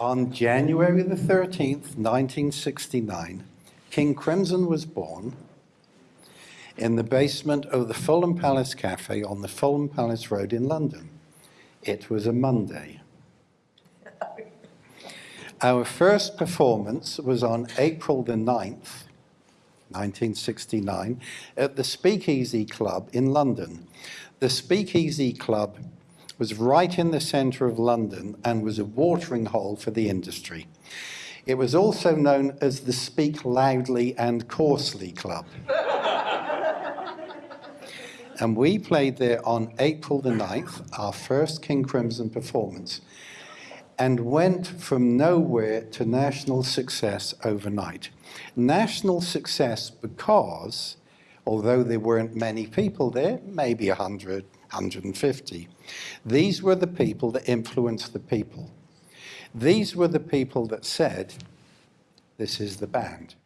On January the 13th, 1969, King Crimson was born in the basement of the Fulham Palace Cafe on the Fulham Palace Road in London. It was a Monday. Our first performance was on April the 9th, 1969, at the Speakeasy Club in London. The Speakeasy Club was right in the centre of London and was a watering hole for the industry. It was also known as the Speak Loudly and Coarsely Club. and we played there on April the 9th, our first King Crimson performance, and went from nowhere to national success overnight. National success because, although there weren't many people there, maybe 100, 150, these were the people that influenced the people. These were the people that said, this is the band.